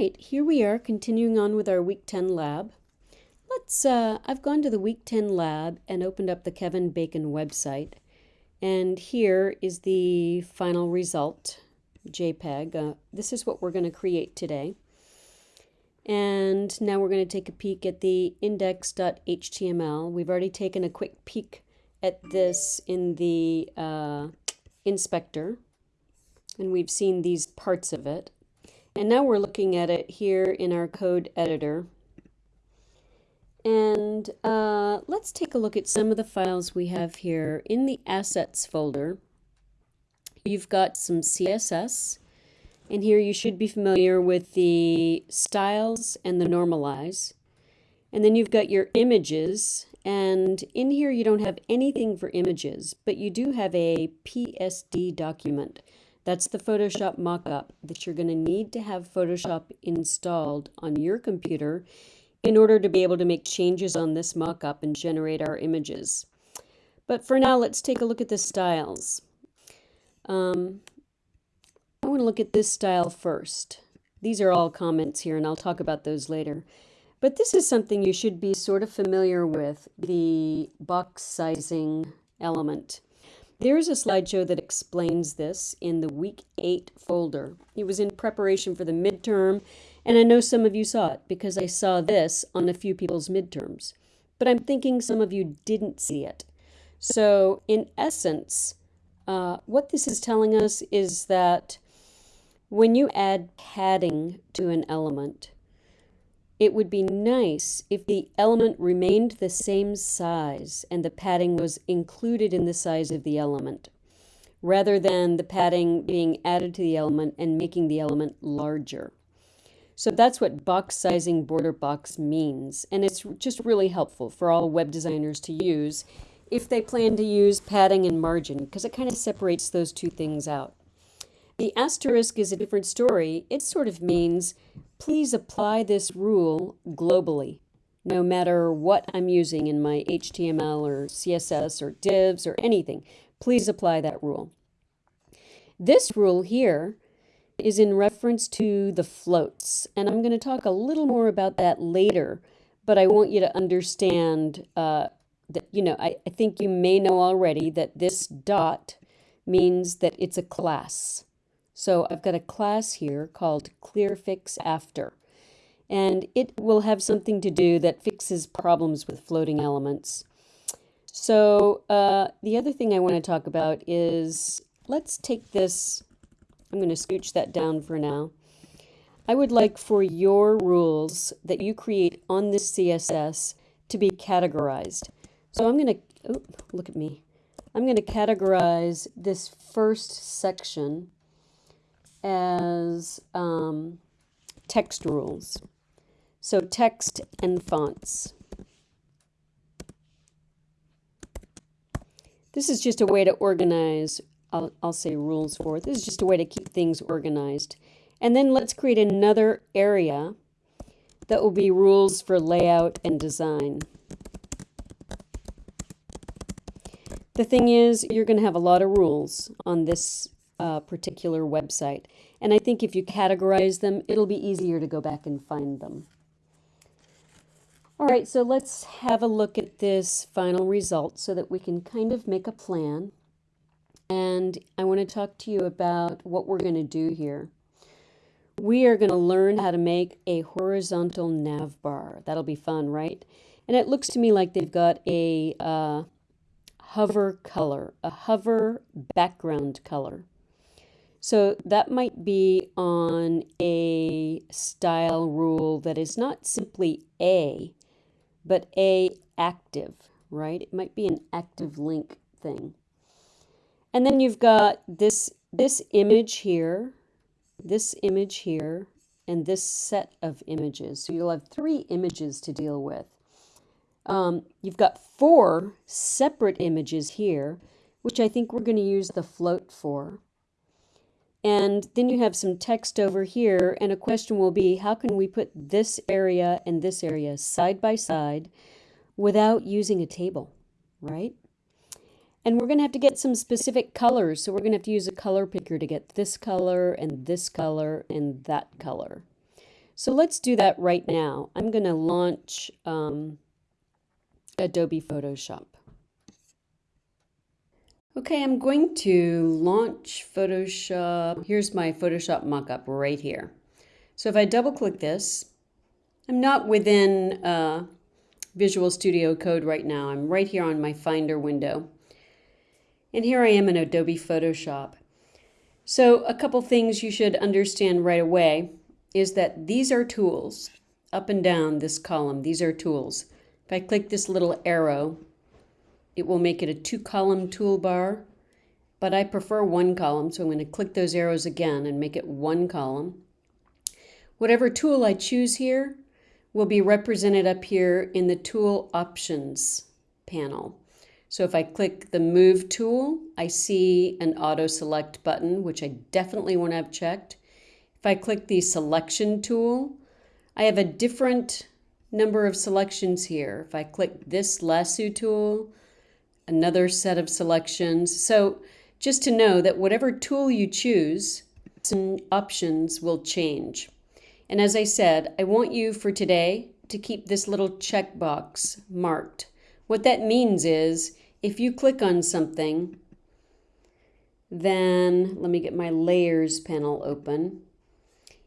right, here we are continuing on with our week 10 lab. Let's, uh, I've gone to the week 10 lab and opened up the Kevin Bacon website. And here is the final result, JPEG. Uh, this is what we're going to create today. And now we're going to take a peek at the index.html. We've already taken a quick peek at this in the uh, inspector. And we've seen these parts of it. And now we're looking at it here in our code editor. And uh, let's take a look at some of the files we have here. In the assets folder, you've got some CSS. And here you should be familiar with the styles and the normalize. And then you've got your images. And in here you don't have anything for images, but you do have a PSD document. That's the Photoshop mockup that you're going to need to have Photoshop installed on your computer in order to be able to make changes on this mockup and generate our images. But for now, let's take a look at the styles. Um, I want to look at this style first. These are all comments here, and I'll talk about those later. But this is something you should be sort of familiar with, the box sizing element. There is a slideshow that explains this in the week eight folder. It was in preparation for the midterm, and I know some of you saw it because I saw this on a few people's midterms. But I'm thinking some of you didn't see it. So, in essence, uh, what this is telling us is that when you add padding to an element, it would be nice if the element remained the same size and the padding was included in the size of the element, rather than the padding being added to the element and making the element larger. So that's what box sizing border box means, and it's just really helpful for all web designers to use if they plan to use padding and margin, because it kind of separates those two things out. The asterisk is a different story. It sort of means please apply this rule globally, no matter what I'm using in my HTML or CSS or divs or anything. Please apply that rule. This rule here is in reference to the floats, and I'm going to talk a little more about that later, but I want you to understand uh, that, you know, I, I think you may know already that this dot means that it's a class. So I've got a class here called ClearFix After. And it will have something to do that fixes problems with floating elements. So uh, the other thing I want to talk about is, let's take this, I'm going to scooch that down for now. I would like for your rules that you create on this CSS to be categorized. So I'm going to, oh, look at me. I'm going to categorize this first section as um, text rules. So text and fonts. This is just a way to organize, I'll, I'll say rules for it. This is just a way to keep things organized. And then let's create another area that will be rules for layout and design. The thing is, you're going to have a lot of rules on this uh, particular website. And I think if you categorize them, it'll be easier to go back and find them. All right, so let's have a look at this final result so that we can kind of make a plan. And I want to talk to you about what we're going to do here. We are going to learn how to make a horizontal nav bar. That'll be fun, right? And it looks to me like they've got a uh, hover color, a hover background color. So that might be on a style rule that is not simply A, but A active, right? It might be an active link thing. And then you've got this, this image here, this image here, and this set of images. So you'll have three images to deal with. Um, you've got four separate images here, which I think we're going to use the float for. And then you have some text over here, and a question will be, how can we put this area and this area side by side without using a table, right? And we're going to have to get some specific colors, so we're going to have to use a color picker to get this color and this color and that color. So let's do that right now. I'm going to launch um, Adobe Photoshop. Okay, I'm going to launch Photoshop. Here's my Photoshop mockup right here. So if I double click this, I'm not within uh, Visual Studio Code right now. I'm right here on my Finder window. And here I am in Adobe Photoshop. So a couple things you should understand right away is that these are tools. Up and down this column, these are tools. If I click this little arrow, it will make it a two column toolbar, but I prefer one column, so I'm going to click those arrows again and make it one column. Whatever tool I choose here will be represented up here in the Tool Options panel. So if I click the Move tool, I see an Auto Select button, which I definitely want to have checked. If I click the Selection tool, I have a different number of selections here. If I click this Lasso tool, another set of selections. So just to know that whatever tool you choose, some options will change. And as I said, I want you for today to keep this little checkbox marked. What that means is if you click on something, then let me get my layers panel open.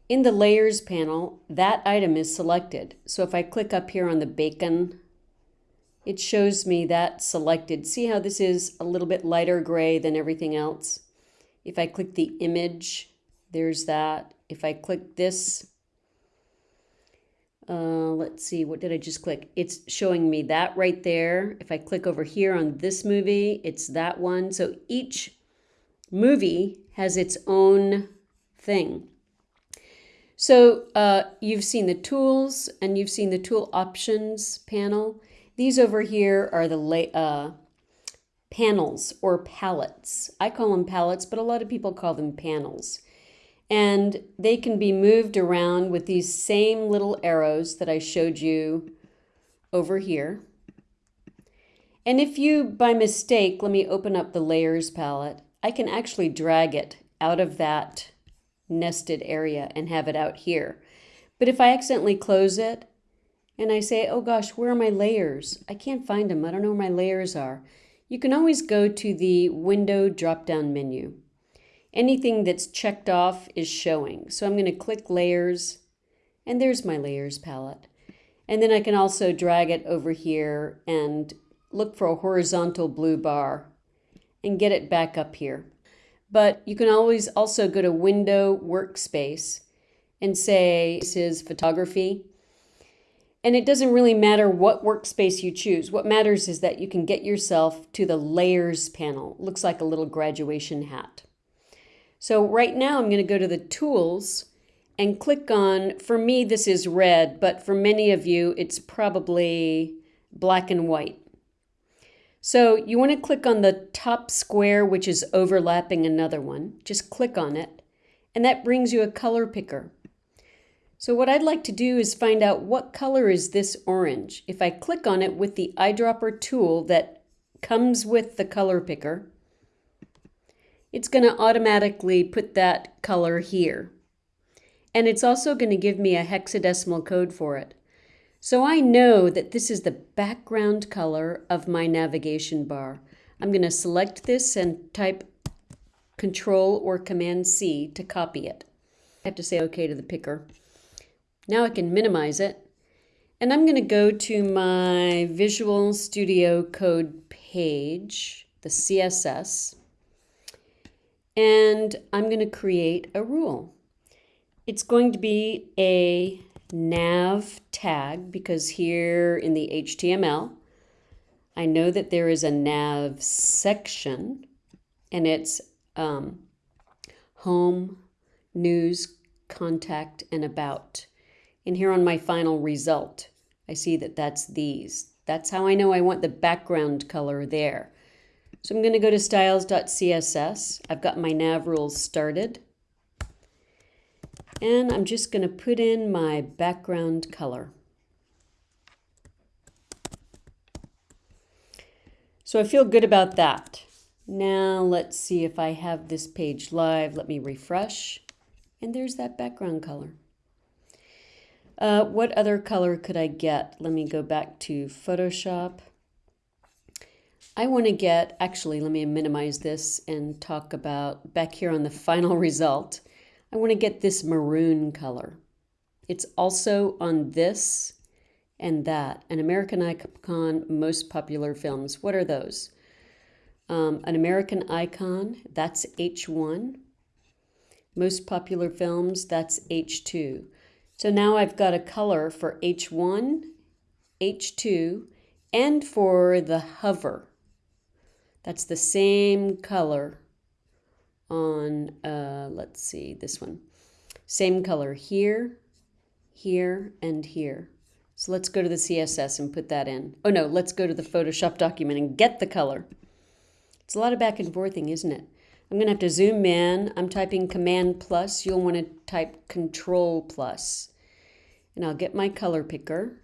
In the layers panel, that item is selected. So if I click up here on the bacon it shows me that selected. See how this is a little bit lighter gray than everything else? If I click the image, there's that. If I click this, uh, let's see, what did I just click? It's showing me that right there. If I click over here on this movie, it's that one. So each movie has its own thing. So uh, you've seen the tools and you've seen the tool options panel. These over here are the uh, panels or palettes. I call them palettes, but a lot of people call them panels. And they can be moved around with these same little arrows that I showed you over here. And if you, by mistake, let me open up the layers palette, I can actually drag it out of that nested area and have it out here. But if I accidentally close it, and I say, oh gosh, where are my layers? I can't find them. I don't know where my layers are. You can always go to the window drop-down menu. Anything that's checked off is showing. So I'm going to click layers and there's my layers palette. And then I can also drag it over here and look for a horizontal blue bar and get it back up here. But you can always also go to window workspace and say this is photography and it doesn't really matter what workspace you choose. What matters is that you can get yourself to the layers panel. It looks like a little graduation hat. So right now I'm going to go to the tools and click on, for me this is red, but for many of you it's probably black and white. So you want to click on the top square which is overlapping another one. Just click on it and that brings you a color picker. So what I'd like to do is find out what color is this orange. If I click on it with the eyedropper tool that comes with the color picker, it's going to automatically put that color here. And it's also going to give me a hexadecimal code for it. So I know that this is the background color of my navigation bar. I'm going to select this and type Control or Command C to copy it. I have to say OK to the picker. Now I can minimize it. And I'm going to go to my Visual Studio Code page, the CSS, and I'm going to create a rule. It's going to be a nav tag because here in the HTML, I know that there is a nav section and it's um, home, news, contact, and about. And here on my final result, I see that that's these. That's how I know I want the background color there. So I'm going to go to styles.css. I've got my nav rules started. And I'm just going to put in my background color. So I feel good about that. Now let's see if I have this page live. Let me refresh. And there's that background color. Uh, what other color could I get? Let me go back to Photoshop. I want to get, actually, let me minimize this and talk about back here on the final result. I want to get this maroon color. It's also on this and that. An American Icon Most Popular Films. What are those? Um, an American Icon, that's H1. Most Popular Films, that's H2. So now I've got a color for H1, H2, and for the hover. That's the same color on, uh, let's see, this one. Same color here, here, and here. So let's go to the CSS and put that in. Oh no, let's go to the Photoshop document and get the color. It's a lot of back and forthing, isn't it? I'm going to have to zoom in. I'm typing Command plus. You'll want to type Control plus. And I'll get my color picker.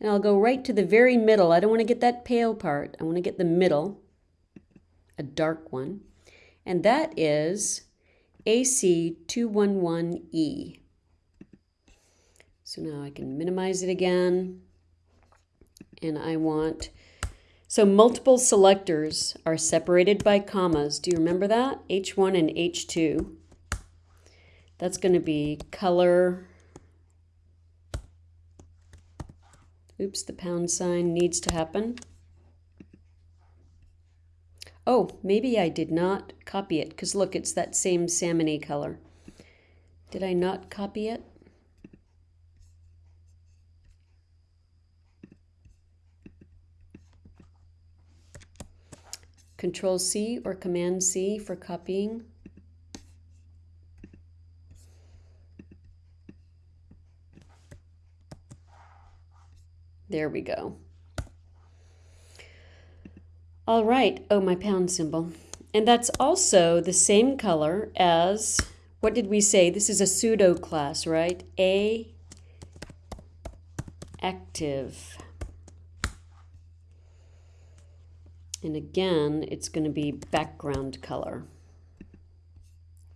And I'll go right to the very middle. I don't want to get that pale part. I want to get the middle, a dark one. And that is AC211E. So now I can minimize it again. And I want, so multiple selectors are separated by commas. Do you remember that? H1 and H2. That's going to be color. Oops, the pound sign needs to happen. Oh, maybe I did not copy it because look, it's that same salmony color. Did I not copy it? Control C or Command C for copying. There we go. All right, oh, my pound symbol. And that's also the same color as, what did we say? This is a pseudo class, right? A active. And again, it's going to be background color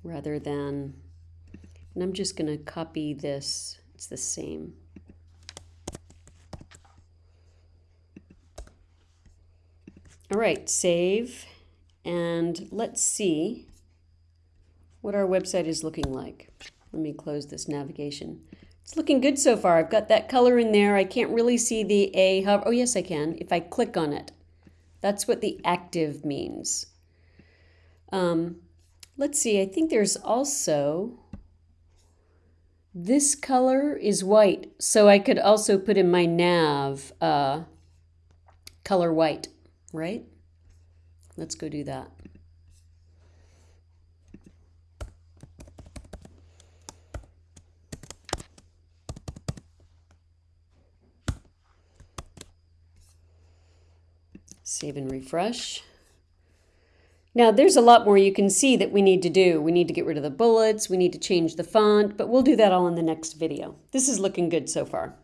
rather than, and I'm just going to copy this. It's the same. All right, save. And let's see what our website is looking like. Let me close this navigation. It's looking good so far. I've got that color in there. I can't really see the A hover. Oh, yes, I can. If I click on it. That's what the active means. Um, let's see, I think there's also, this color is white, so I could also put in my nav uh, color white, right? Let's go do that. Save and refresh. Now there's a lot more you can see that we need to do. We need to get rid of the bullets, we need to change the font, but we'll do that all in the next video. This is looking good so far.